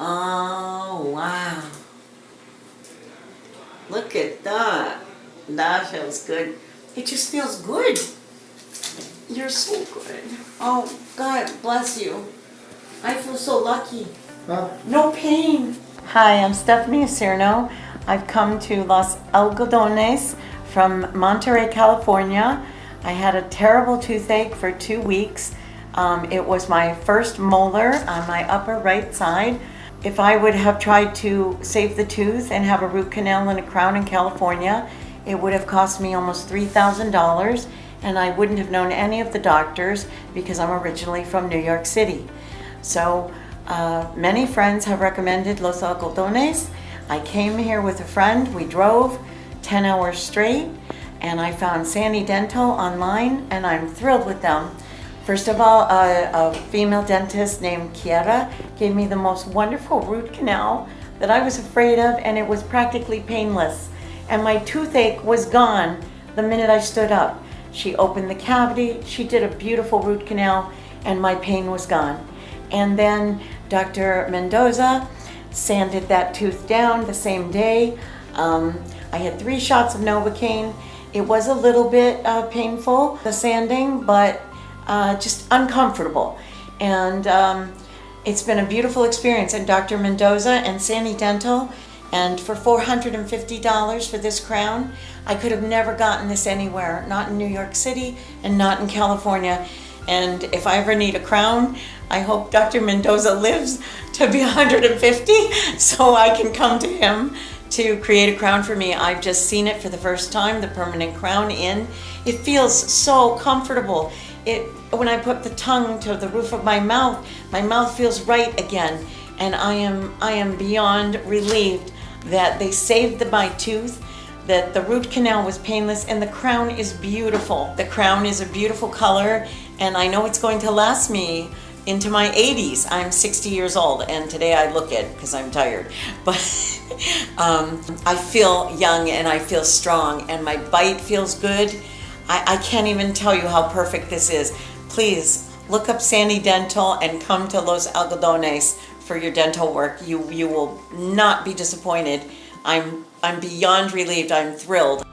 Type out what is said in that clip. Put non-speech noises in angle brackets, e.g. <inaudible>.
Oh, wow. Look at that. That feels good. It just feels good. You're so good. Oh, God bless you. I feel so lucky. No pain. Hi, I'm Stephanie Cerno. I've come to Los Algodones from Monterey, California. I had a terrible toothache for two weeks. Um, it was my first molar on my upper right side. If I would have tried to save the tooth and have a root canal and a crown in California, it would have cost me almost $3,000 and I wouldn't have known any of the doctors because I'm originally from New York City. So uh, many friends have recommended Los Algodones. I came here with a friend, we drove 10 hours straight and I found Sani Dental online and I'm thrilled with them. First of all, a, a female dentist named Kiera gave me the most wonderful root canal that I was afraid of and it was practically painless. And my toothache was gone the minute I stood up. She opened the cavity, she did a beautiful root canal and my pain was gone. And then Dr. Mendoza sanded that tooth down the same day. Um, I had three shots of Novocaine. It was a little bit uh, painful, the sanding, but uh, just uncomfortable. And um, it's been a beautiful experience. And Dr. Mendoza and Sani Dental, and for $450 for this crown, I could have never gotten this anywhere, not in New York City and not in California. And if I ever need a crown, I hope Dr. Mendoza lives to be 150 <laughs> so I can come to him to create a crown for me. I've just seen it for the first time, the permanent crown in. It feels so comfortable. It when I put the tongue to the roof of my mouth, my mouth feels right again. And I am I am beyond relieved that they saved the, my tooth, that the root canal was painless, and the crown is beautiful. The crown is a beautiful color, and I know it's going to last me into my 80s. I'm 60 years old, and today I look it because I'm tired. <laughs> But um, I feel young and I feel strong, and my bite feels good. I, I can't even tell you how perfect this is. Please look up Sani Dental and come to Los Algodones for your dental work. You, you will not be disappointed. I'm, I'm beyond relieved. I'm thrilled.